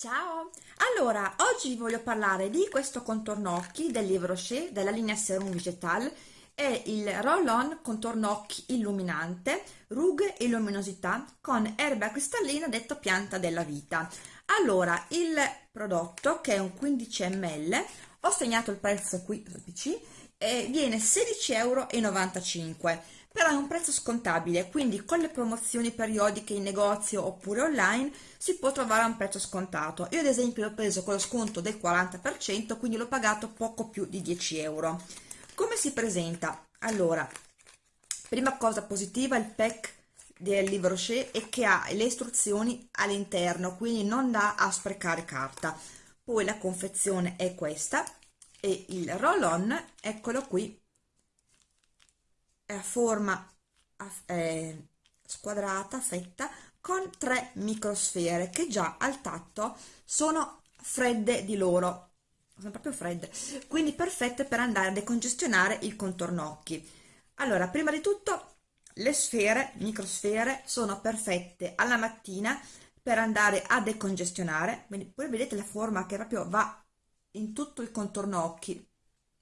Ciao! Allora, oggi voglio parlare di questo contorno occhi del Livre Rocher della linea Serum Vegetal è il Roll-On contorno occhi illuminante, rughe e luminosità con erba cristallina detto pianta della vita. Allora, il prodotto che è un 15 ml, ho segnato il prezzo qui sul PC, e viene 16,95 euro però è un prezzo scontabile, quindi con le promozioni periodiche in negozio oppure online si può trovare a un prezzo scontato. Io ad esempio l'ho preso con lo sconto del 40%, quindi l'ho pagato poco più di 10 euro. Come si presenta? Allora, prima cosa positiva, il pack del Livre Rocher è che ha le istruzioni all'interno, quindi non dà a sprecare carta. Poi la confezione è questa e il roll-on, eccolo qui, è a forma eh, squadrata, fetta, con tre microsfere che già al tatto sono fredde di loro, sono proprio fredde, quindi perfette per andare a decongestionare il contorno occhi. Allora, prima di tutto le sfere, microsfere, sono perfette alla mattina per andare a decongestionare, quindi poi vedete la forma che proprio va in tutto il contorno occhi,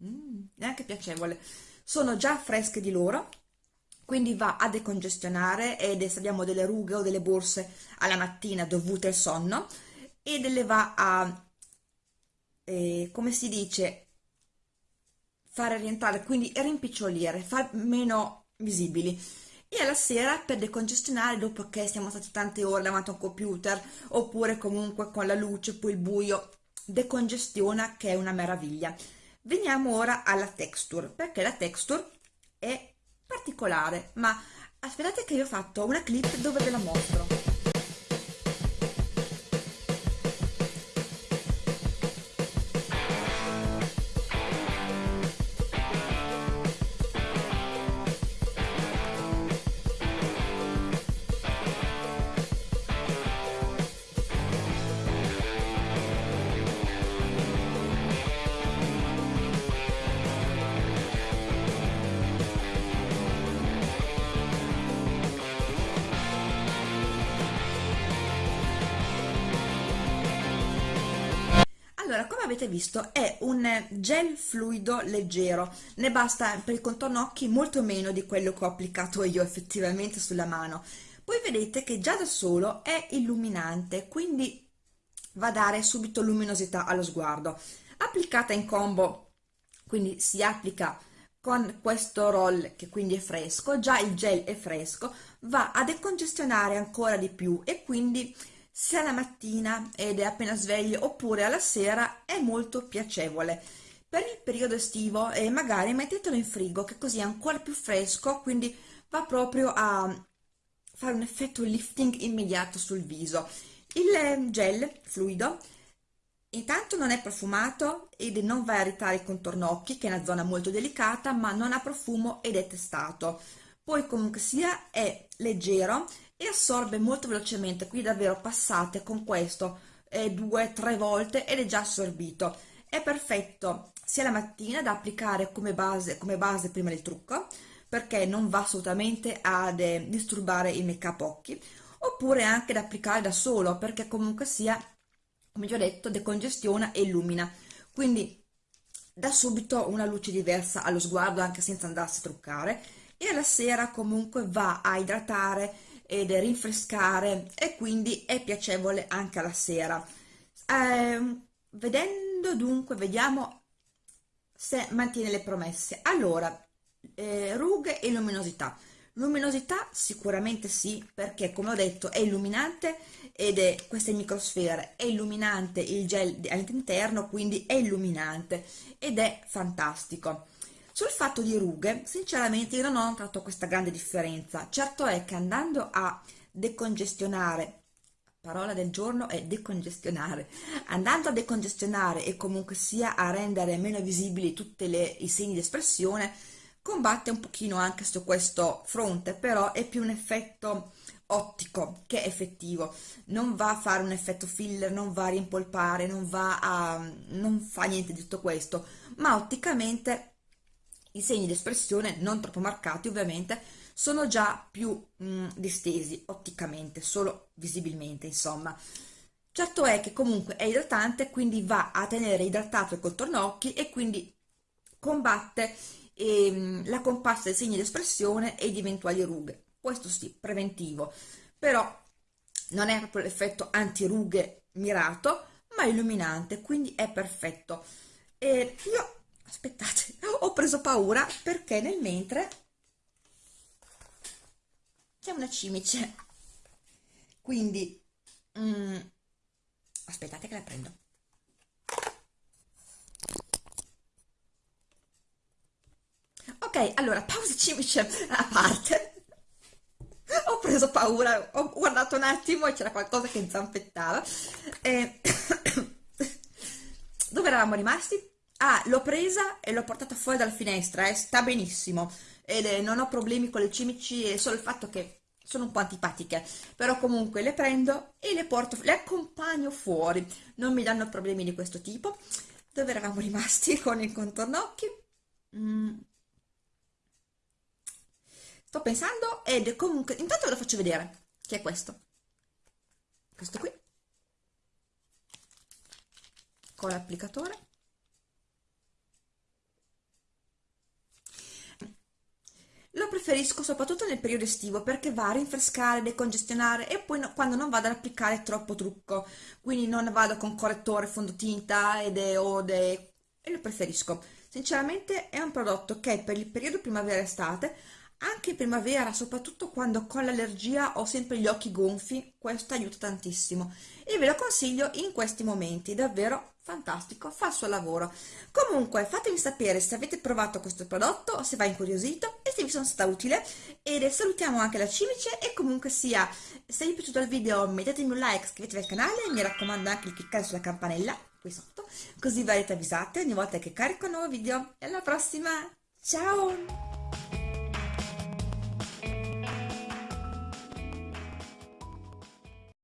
mm, neanche piacevole sono già fresche di loro quindi va a decongestionare ed se abbiamo delle rughe o delle borse alla mattina dovute al sonno e le va a eh, come si dice fare rientrare quindi rimpicciolire far meno visibili. E alla sera per decongestionare dopo che siamo stati tante ore davanti a un computer oppure comunque con la luce poi il buio decongestiona che è una meraviglia Veniamo ora alla texture, perché la texture è particolare, ma aspettate che io ho fatto una clip dove ve la mostro. Allora, come avete visto è un gel fluido leggero, ne basta per il contorno occhi molto meno di quello che ho applicato io effettivamente sulla mano. Poi vedete che già da solo è illuminante, quindi va a dare subito luminosità allo sguardo. Applicata in combo, quindi si applica con questo roll che quindi è fresco, già il gel è fresco, va a decongestionare ancora di più e quindi sia la mattina ed è appena sveglio oppure alla sera è molto piacevole. Per il periodo estivo eh, magari mettetelo in frigo che così è ancora più fresco, quindi va proprio a fare un effetto lifting immediato sul viso. Il eh, gel fluido intanto non è profumato ed non va a irritare il contorno occhi che è una zona molto delicata ma non ha profumo ed è testato. Poi comunque sia è leggero e assorbe molto velocemente qui davvero passate con questo eh, due tre volte ed è già assorbito. È perfetto sia la mattina da applicare come base, come base prima del trucco perché non va assolutamente ad eh, disturbare il make up occhi oppure anche da applicare da solo perché comunque sia come già detto decongestiona e illumina. Quindi da subito una luce diversa allo sguardo anche senza andarsi a truccare e alla sera comunque va a idratare ed rinfrescare e quindi è piacevole anche alla sera. Eh, vedendo dunque, vediamo se mantiene le promesse. Allora, eh, rughe e luminosità. Luminosità sicuramente sì, perché come ho detto è illuminante ed è queste microsfere, è illuminante il gel all'interno, quindi è illuminante ed è fantastico. Sul fatto di rughe, sinceramente io non ho notato questa grande differenza. Certo è che andando a decongestionare, parola del giorno è decongestionare, andando a decongestionare e comunque sia a rendere meno visibili tutti i segni di espressione, combatte un pochino anche su questo fronte, però è più un effetto ottico che effettivo non va a fare un effetto filler non va a rimpolpare non va a non fa niente di tutto questo ma otticamente i segni di espressione, non troppo marcati ovviamente, sono già più mh, mm, distesi otticamente, solo visibilmente insomma. Certo è che comunque è idratante, quindi va a tenere idratato il contorno occhi e quindi combatte ehm, la comparsa dei segni di espressione e di eventuali rughe. Questo sì, preventivo, però non è proprio l'effetto antirughe mirato, ma illuminante, quindi è perfetto. E io, aspettate, preso paura perché nel mentre c'è una cimice, quindi mm, aspettate che la prendo. Ok, allora, pausa cimice a parte. Ho preso paura, ho guardato un attimo e c'era qualcosa che zampettava. E... Dove eravamo rimasti? Ah, l'ho presa e l'ho portata fuori dalla finestra, eh, sta benissimo. Ed, eh, non ho problemi con le cimici, è solo il fatto che sono un po' antipatiche, però comunque le prendo e le porto, le accompagno fuori, non mi danno problemi di questo tipo. Dove eravamo rimasti con il contorno occhi? Mm. Sto pensando ed comunque, intanto ve lo faccio vedere, che è questo. Questo qui. Con l'applicatore. Lo preferisco soprattutto nel periodo estivo perché va a rinfrescare, decongestionare e poi no, quando non vado ad applicare troppo trucco, quindi non vado con correttore, fondotinta ed ode e lo preferisco. Sinceramente è un prodotto che per il periodo primavera-estate anche in primavera, soprattutto quando con l'allergia ho sempre gli occhi gonfi, questo aiuta tantissimo e ve lo consiglio in questi momenti, davvero fantastico, fa il suo lavoro. Comunque fatemi sapere se avete provato questo prodotto se va incuriosito e se vi sono stata utile e salutiamo anche la cimice e comunque sia, se vi è piaciuto il video mettetemi un like, iscrivetevi al canale mi raccomando anche di cliccare sulla campanella qui sotto così verrete avvisate ogni volta che carico un nuovo video e alla prossima, ciao!